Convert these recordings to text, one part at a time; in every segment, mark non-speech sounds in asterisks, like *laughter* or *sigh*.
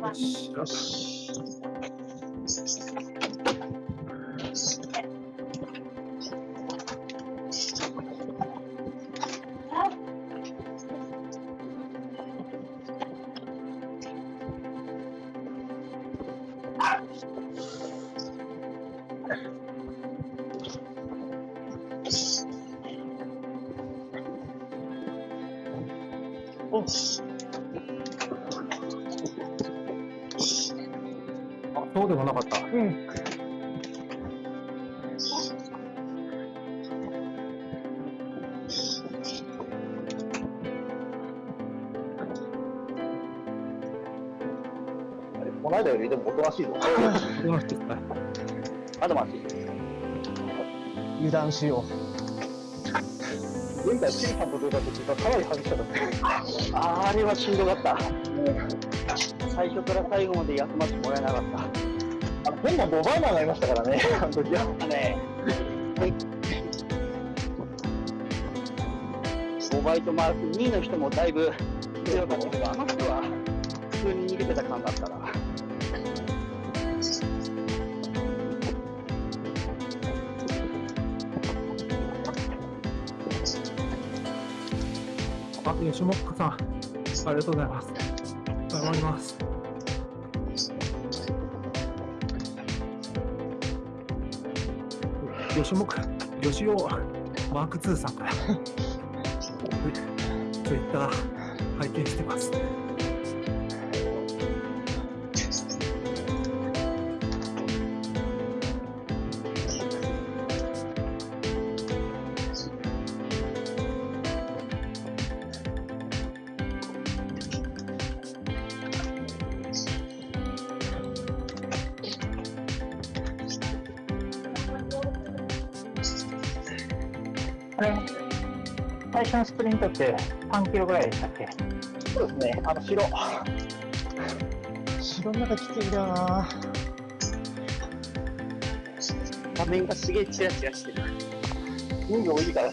よ油断しよ前回、シンさんと出た時がかなり激しかった。あーあれはしんどかった。最初から最後まで休ませてもらえなかった。あの変なドバイマーになりましたからね、あの時は。ね、5バイトマーク2位の人もだいぶ強かったけど、あの人は普通に逃げてた感があったから。吉本さん、ありがとうございます。頑張ります。吉本、吉尾、マーク2さんから、ツイッター拝見してます。あれ、最初のスプリントって3キロぐらいでしたっけ？そうですね、あの白。う。白の中きついんだよな。画面がすげえチラチラしてる。人数多いから。あ、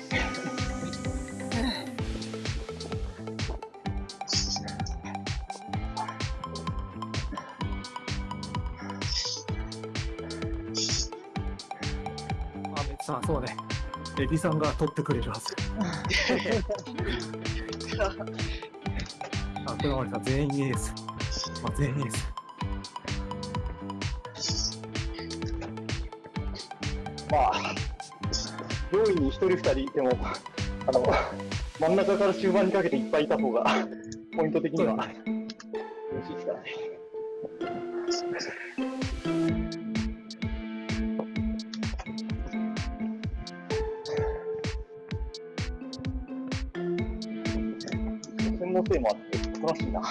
エビさんが取ってくれるはず。*laughs* あ、これはさん、全員エース。まあ、全員エース。まあ、上位に一人二人いても、あの、真ん中から中盤にかけていっぱいいた方が、ポイント的には、専門性もあって、楽しいな。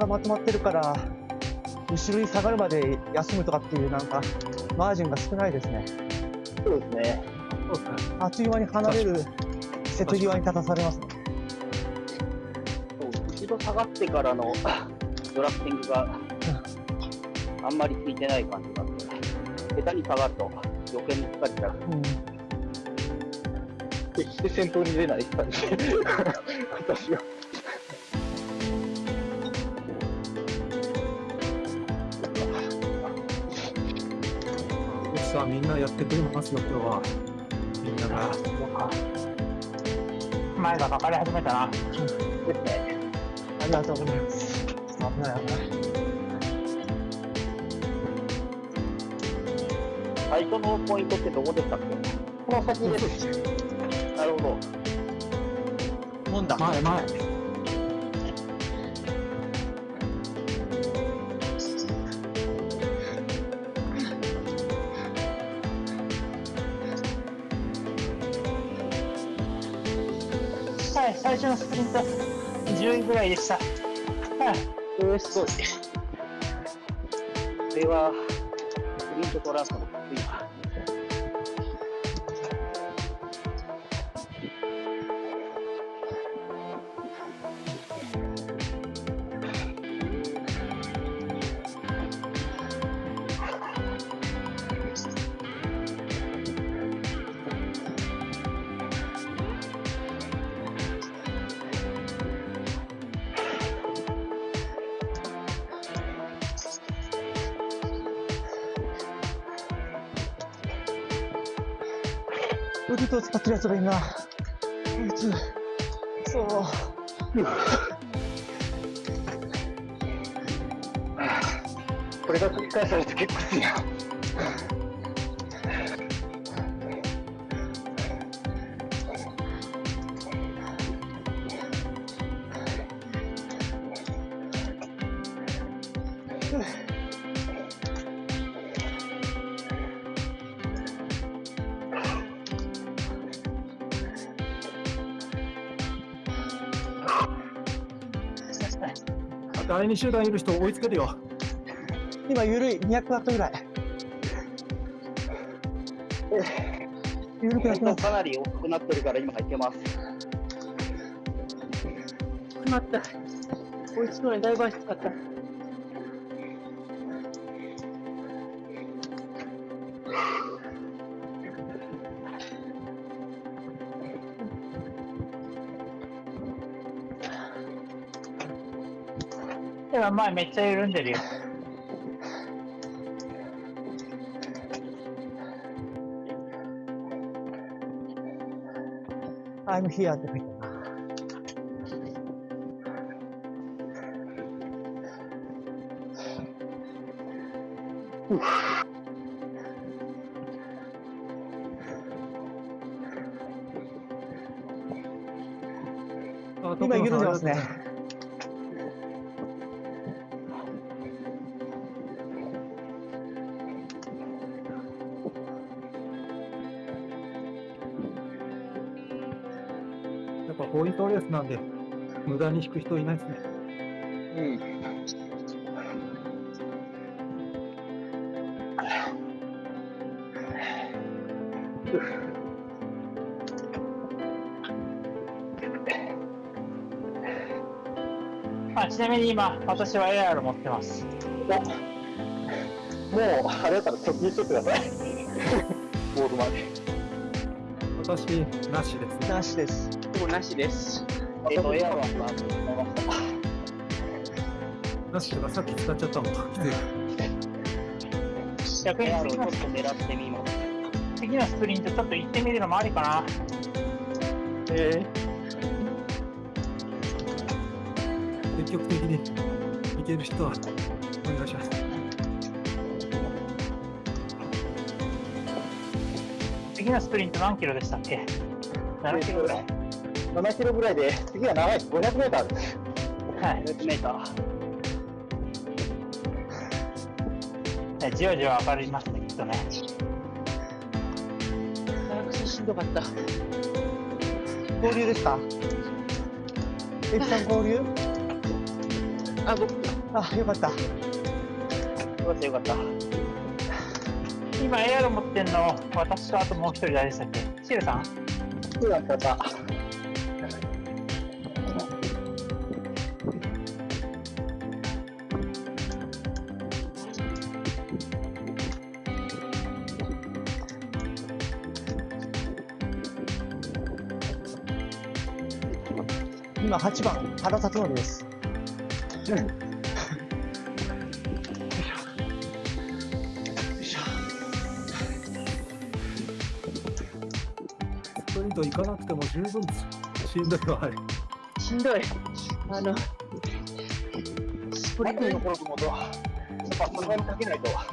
がまとまってるから、後ろに下がるまで休むとかっていう、なんか、マージンが少ないですね。そうですね。あっという間に離れる瀬戸際に立たされますね。後ろ下がってからの *coughs* ドラフティングが *laughs* あんまりついてない感じがあって、下手に下がると余計に疲れちゃう。うん。決して先頭に出ない感じ。*laughs* 私は。さん、みんなやってくれますよ、今日は。みんなが。前がかかり始めたな。ですね。ありがとうございます。危ない危ない。最初のポイントってどこでしたっけ？この先です。なるほど。もんだ。前、前。のスプリント10位ぐらいでした。*laughs* はい。えー、すごい。これは、プリントトランス腕と使ってるやつがいるな。こいつ。そう。これが繰り返されて結構きついな。第二集団いる人追いつけるよ。今、ゆるい。200ワットぐらい。ゆるくなってます。かなり大きくなってるから今いけます。しまった。追いつくのにだいぶ足使った。前めっちゃ緩んでるよ。I'm here って書いてある今、緩んでますね。。に引く人いないですね。うん。あちなみに今、私は AR 持ってます。もう、あれだったら直入しとってください。*laughs* ボードまで。私、なしです。なしです。もうなしです。えっと、エアロンは、なしとかさっき使っちゃったもん。逆にエアロちょっと狙ってみます。次のスプリントちょっと行ってみるのもありかな。え積極的にいける人はお願いします。次のスプリント何キロでしたっけ ?7 キロぐらい。7キロぐらいで、次は長いです。500メーターです。はい。500メーター。ねじわじわ上がりますね、きっとね。長くてしんどかった。ー、合流ですか？エピさん合流？あ、僕、あ、よかった。よかったよかった。今 AR 持ってんの、私とあともう一人誰でしたっけ？シルさん？そうなんで8番、原辰徳です。スプリント行かなくても十分しんどいわ、あれ。しんどい。あの、スプリントの頃ともと、やっぱそこにかけないと。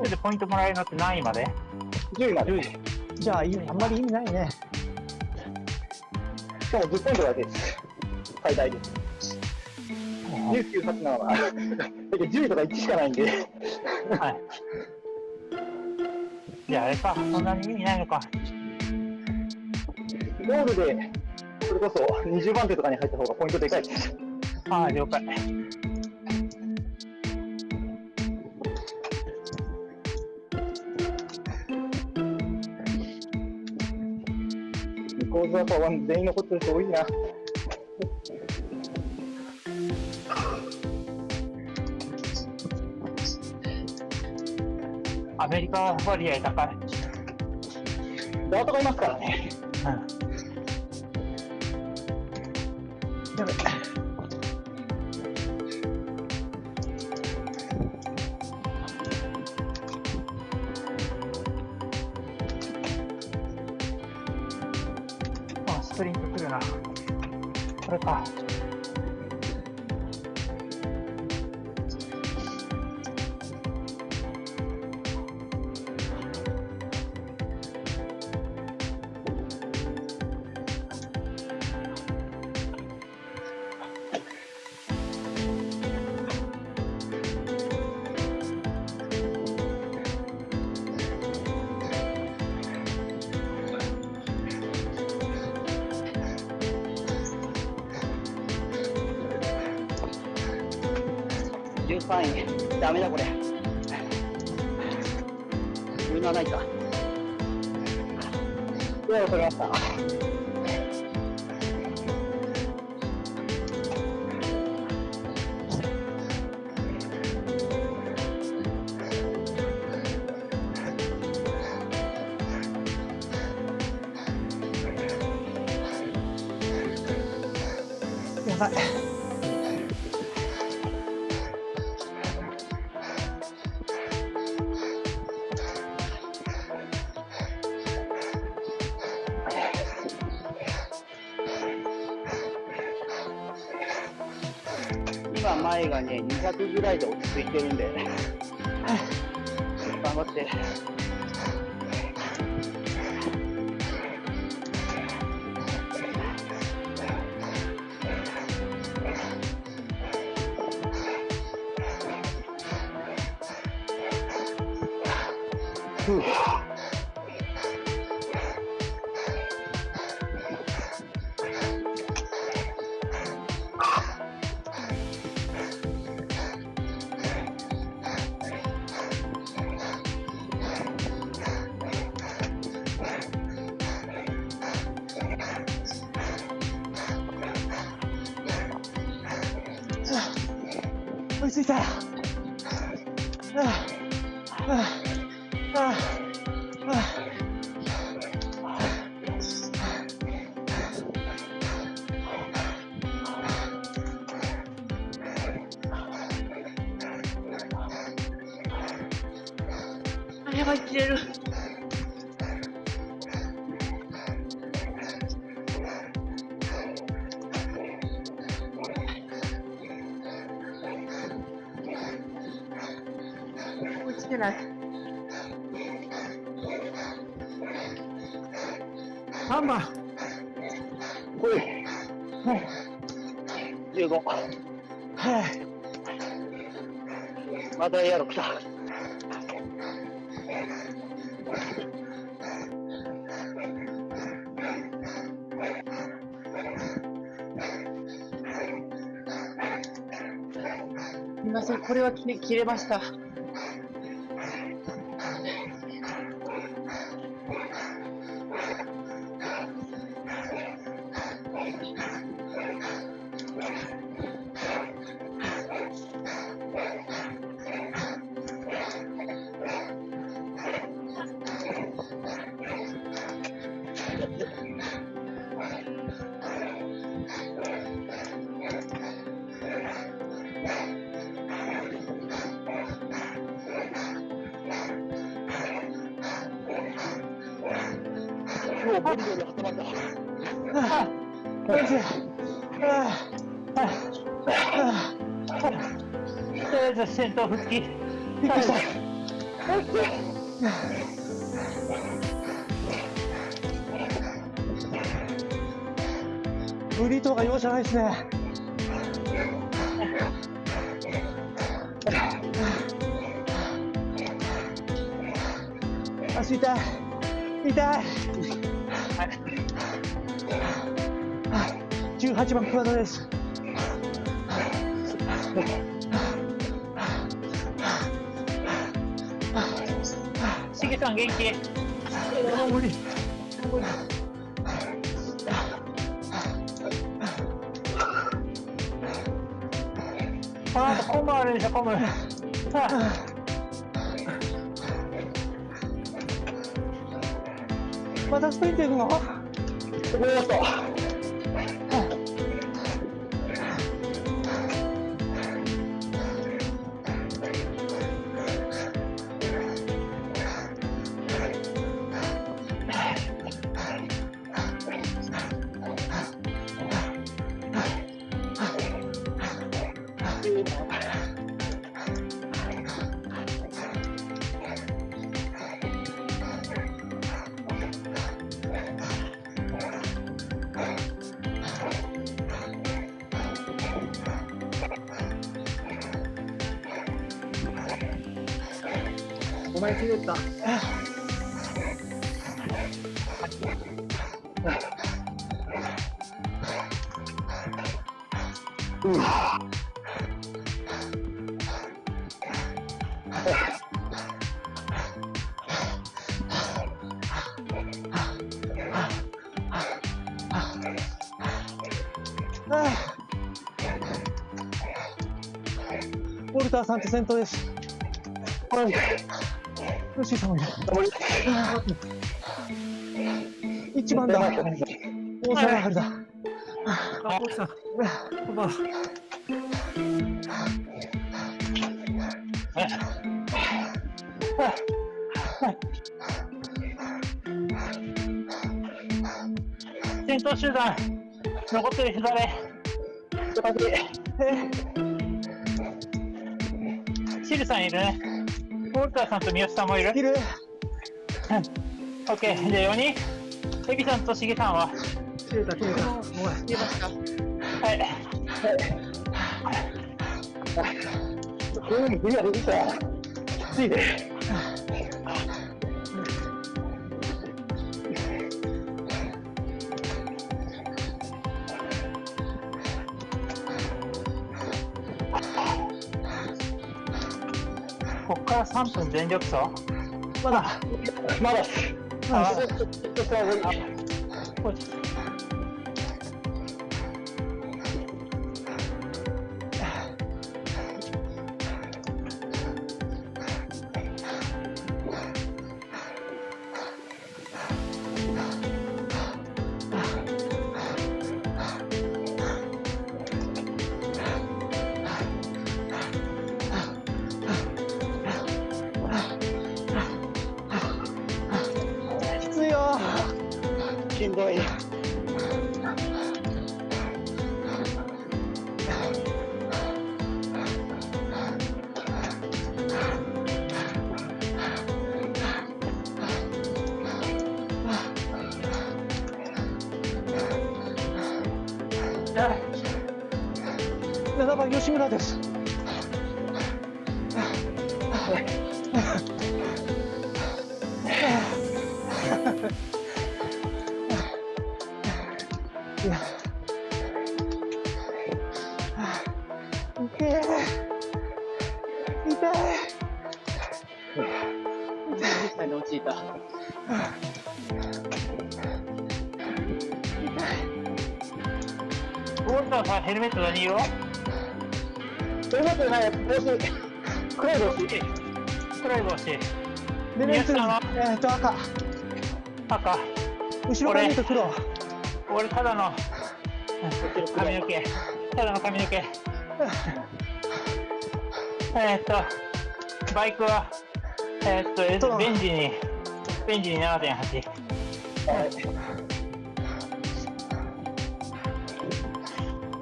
ントでポイントもらえるのって何位まで？10位まで。じゃあ、あんまり意味ないね。しかも10ポイントだけです。最大です。19、8、7は。だけど10位とか1しかないんで。はい。じゃああれか、そんなに意味ないのか。ゴールで、それこそ20番手とかに入った方がポイントでかいです。ああ、了解。向こう側は全員残ってる人多いな。アメリカ割合高い。ダートがいますからね。うん。やべ。するな。これか。ダメだこれ。今前がね、200ぐらいで落ち着いてるんで、頑張って。やばい、切れる。追いつけない。ハンマーほい。15。はまたエアロ来これは切れ切れました。とりあえず先頭復帰。びっくりした。ブリトーが容赦ないですね。足痛い。痛い。18番クワドです。しげさん元気？あ無理。この後コムあるでしょコム。またスプリント行くの？ここだっウォルターさんと先頭です。はい。ヨッシーさんもい。一番だ。大沢春だ。あ、落ちた。おば。先頭集団残ってる人誰シルさんいるねウォルターさんと三好さんもいるいる。オッケーじゃあ4人エビさんとシゲさんは？切れた、切れた。おい。出ました。はいこういうのクリアでききついね。ここから3分全力走？まだ。まだ。あちょ吉村です。えーっと赤。赤後ろから見ると黒。俺ただの髪の毛ただの髪の毛えーっとバイクはえーっとベンジにベンジに7.8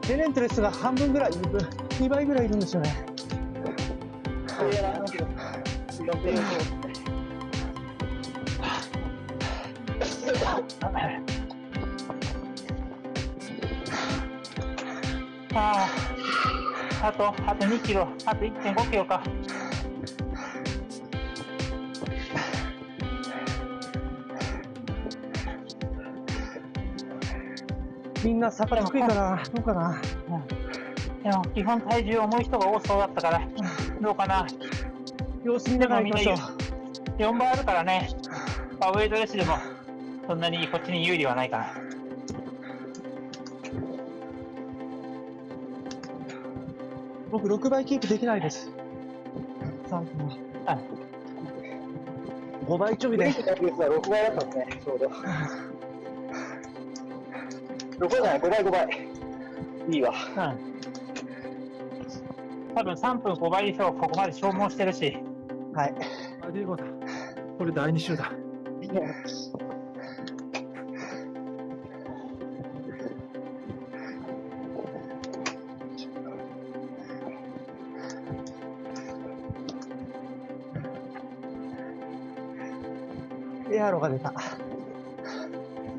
デレントレスが半分ぐらいいる。2倍ぐらいいるんですよね。あああとあと2キロあと1.5キロか。みんな坂低いかな。どうかな。でも基本体重重い人が多そうだったから、どうかな。様子見ながら行きましょう。4倍あるからね、まあ、ウェイトレスでもそんなにこっちに有利はないかな。僕6倍キープできないです。3分は。あ5倍ちょいでブレー。キのペースは6倍だったんですね、ちょうど。6倍じゃない、5倍、5倍。いいわ。うん。多分3分5倍以上ここまで消耗してるし、はい。あ、ディーゴだ。これ第2週だ。ロが出た。す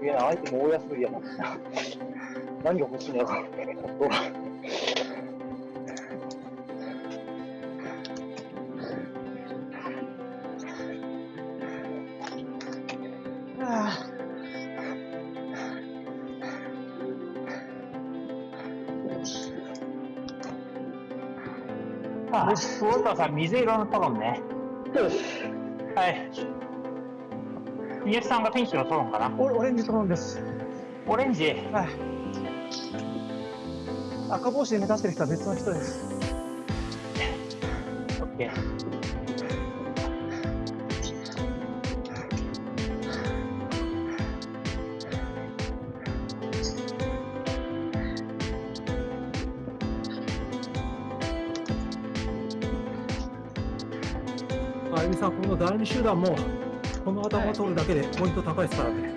げえな、アイテム大安売りやな。何が欲しいんだろう。ああ、ウォルターさん、水色のトロンね。よし。はい。宮地さんがピンクのトロンかなーオオレンジトロンです。オレンジ。はい。赤帽子で目立ってる人は別の人です。オッケー。あゆみさん、この第2集団も、この頭を取るだけでポイント高いですからね。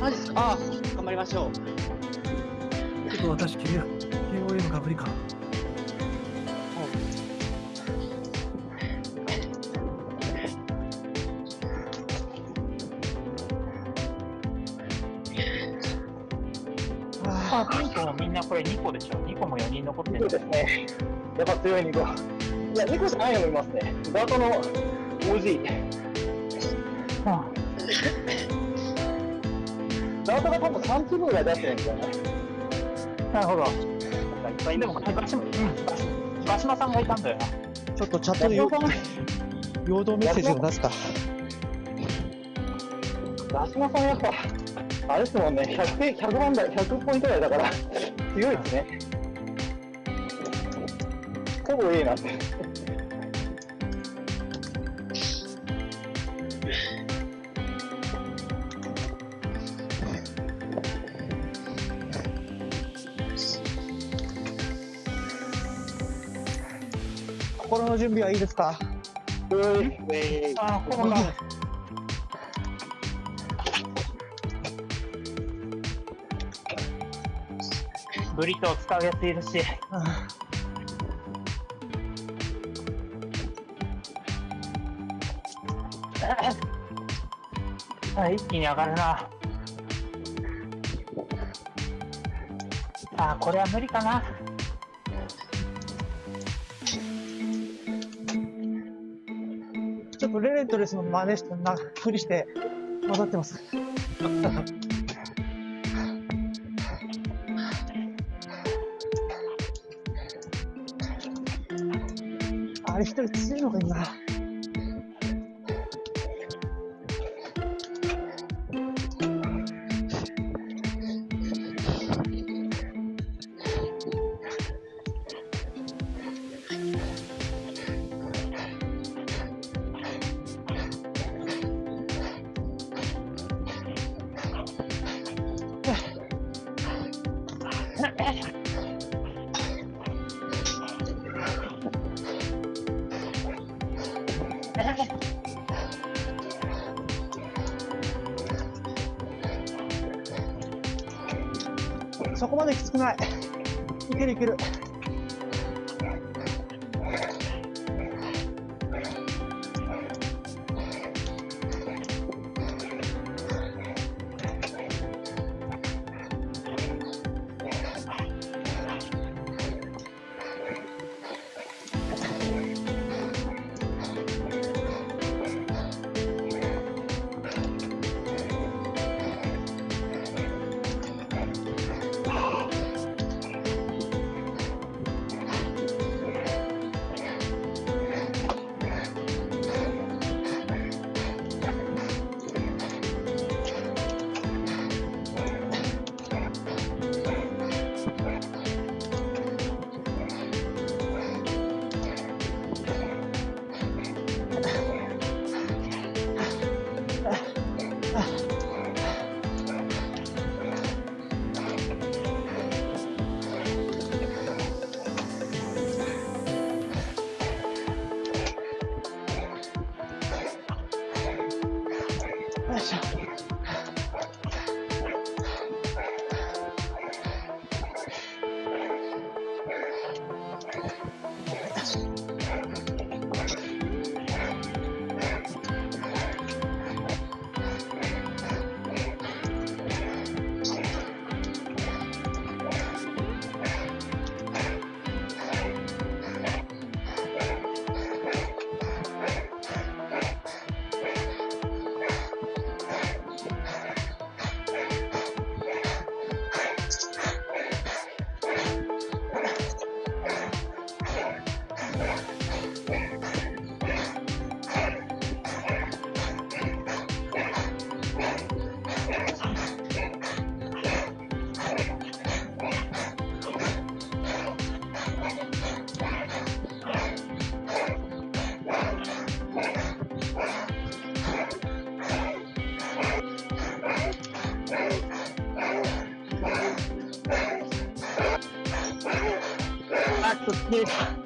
マジですか？あ頑張りましょう。ちょっと私、君は KOM かぶりか。ああ、ピンクもみんなこれ2個でしょ ?2 個も4人残ってそうる。ですね。やっぱ強い2個。いや、2個じゃないのもいますね。ダートの OG。3粒ぐらい出してるんですよね。なるほど。いっぱいいでも、ますね。バシマ、うん、バシバシマさんがいたんだよな。ちょっとチャットでよ陽動メッセージを出すか。ラスマさんやっぱ、あれですもんね、100, 100万台、100ポイント台だから、強いですね。ほぼ A なんで。の準備はいいですか？ういウェイあ、このが。ブリトを使うやついるし。あ一気に上がるな。あ、これは無理かな。レスの真似して、な、ふりして混ざってます。あれ一人強いのがいいな。あ、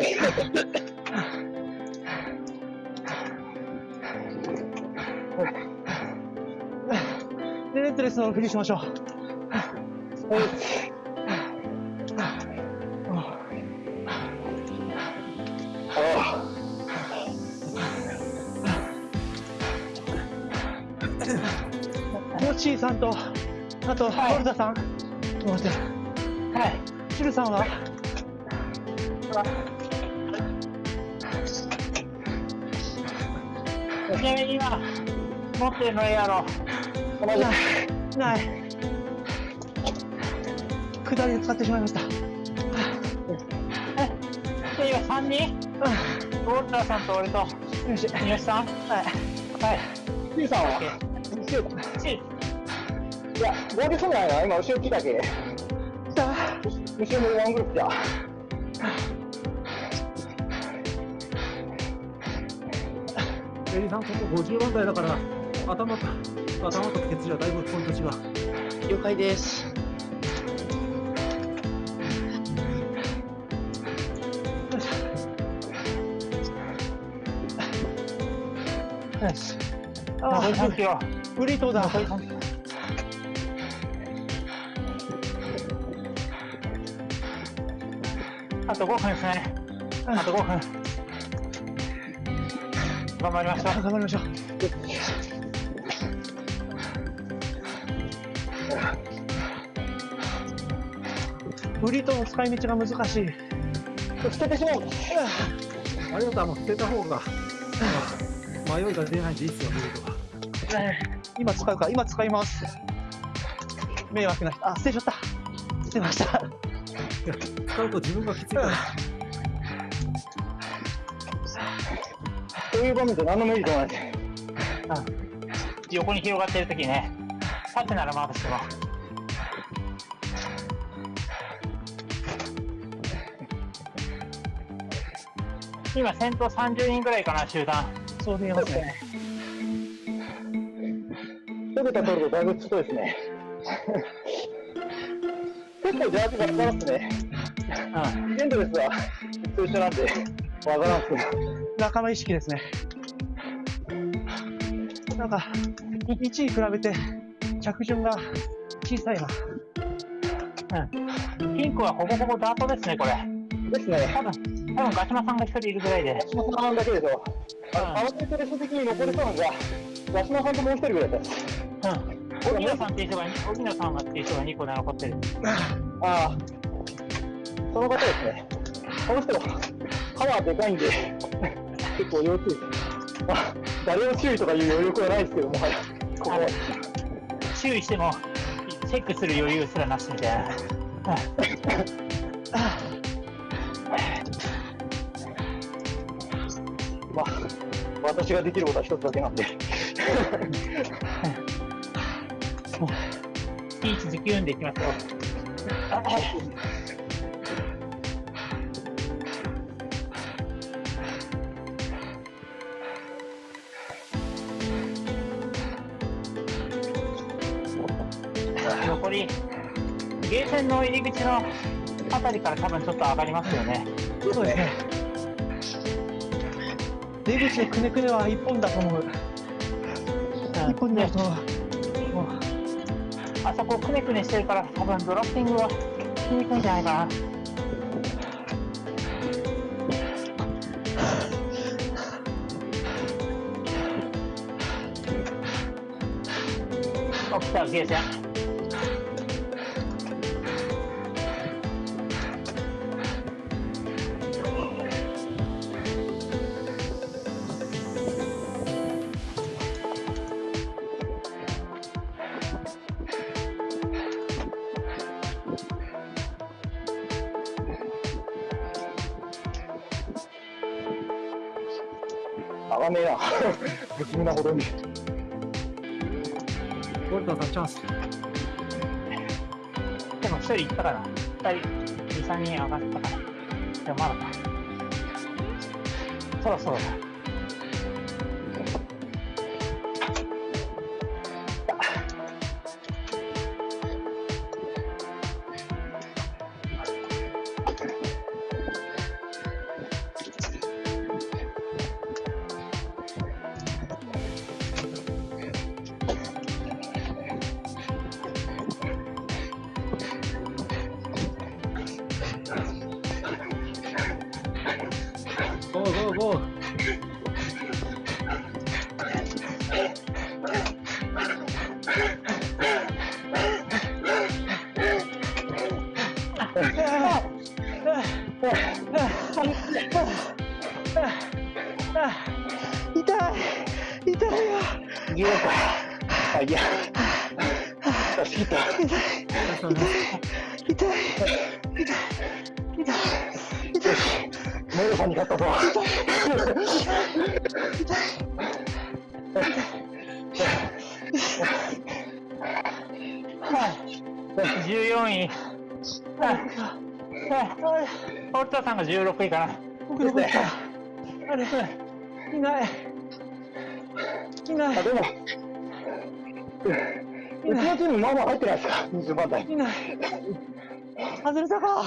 *laughs* で、レッドレスのフリーしましょう。あヨッシーさんと、あと、はいホルダさん。はい。シルさんは？ちなみに今、持ってるのやろ。あ、同じない。ない。下りで使ってしまいました。え、で、今3人？ウォルターさんと俺と、よし。三好さん？はい。はい。C さんは？チーいや、合流そうじゃないな。今、後ろ来たけ。来た後ろもワングループじゃ。エリさん、ここ50番台だから、頭と、頭とケツじゃだいぶポイント違う。了解です。よし。残り3キロ。フリートだ。残り3キロ。あと5分ですね。あと5分。頑張りましょう。頑張りましょう。フリートの使い道が難しい。捨ててしまう。あれだったらもう捨てた方が、迷いが出ないんでいいっすよ、見るとか。今使うか、今使います。迷惑な人、あ、捨てちゃった。捨てました。使うと自分がきついから。いう場面で何のメリットもないです。横に広がってるときね、縦ならまだしも。今先頭30人ぐらいかな、集団。そう見えますね。一桁取るとだいぶきついですね。結構ジャージが使いますね。うん。エンドレスは一緒なんで、わからんすけど。仲間意識ですね。なんか、1位比べて着順が小さいな。ピンクはほぼほぼダートですね、これ。ですね。多分、多分ガシマさんが一人いるぐらいで。八島さんだけでしょ。あうんの、合わせてレース的に残りそうなのが、八島さんともう一人ぐらいです。うん。荻野さんっていう人が、荻野さんがっていう人が2個で残ってる。ああ、その方ですね。この人、パワーでかいんで、結構要注意です。まあ、誰を注意とかいう余力はないですけども、はい。ここは。注意しても、チェックする余裕すらなしみたいな。まあ、私ができることは一つだけなんで。スピーチズキューンでいきますよ。ゲーセンの入り口のあたりから多分ちょっと上がりますよね。そうですね。出口のくねくねは一本だと思う。一本になると、もう、あそこくねくねしてるから多分ドラフティングはしにくいんじゃないかな。*laughs* 起きたゲーセン。上がんねえな。不気味なほどに。ウォルターさんチャンス。でも一人行ったかな。二人、二三人上がったかな。でもまだか。そろそろだ。痛い痛いよ逃げようか。あ、いホルタさんが16位かな。僕どこ行ったあれいない。いない。あ、でも、うちのチームまあまあ入ってないですか ?20 番台。いない。外れたか